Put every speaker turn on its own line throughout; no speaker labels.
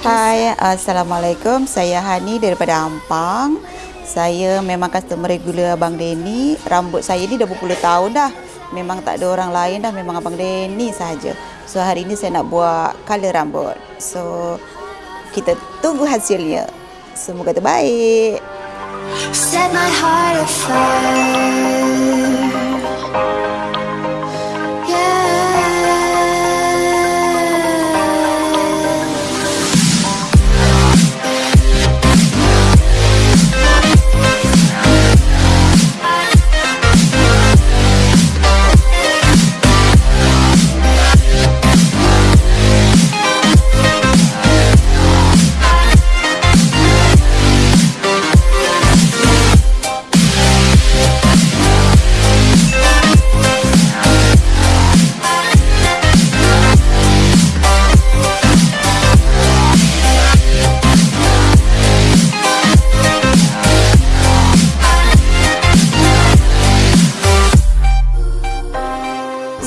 Hai, Assalamualaikum. Saya Hani daripada Ampang. Saya memang customer regular Abang Denny. Rambut saya ni dah berpuluh tahun dah. Memang tak ada orang lain dah. Memang Abang Denny saja. So hari ni saya nak buat color rambut. So kita tunggu hasilnya. Semoga terbaik.
Set my heart afire.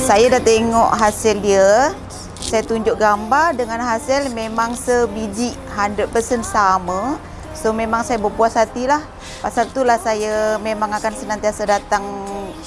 Saya dah tengok hasil dia. Saya tunjuk gambar dengan hasil memang sebiji 100% sama. So memang saya berpuas hati lah. Pasal itulah saya memang akan senantiasa datang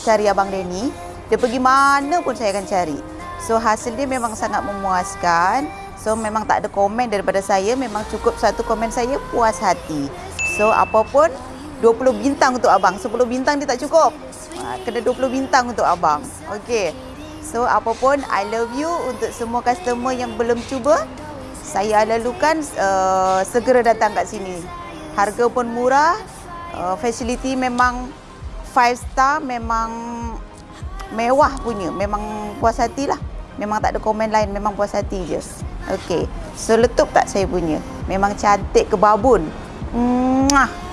cari Abang Denny. Dia pergi mana pun saya akan cari. So hasil dia memang sangat memuaskan. So memang tak ada komen daripada saya. Memang cukup satu komen saya puas hati. So apa pun 20 bintang untuk abang. 10 bintang dia tak cukup. Ha, Kena 20 bintang untuk abang. Okey. So apa pun I love you untuk semua customer yang belum cuba. Saya lalukan uh, segera datang kat sini. Harga pun murah. Uh, facility memang 5 star memang mewah punya. Memang puas hati lah. Memang tak ada komen lain. Memang puas hati je. Okey. So letup tak saya punya? Memang cantik ke babun. Mwah.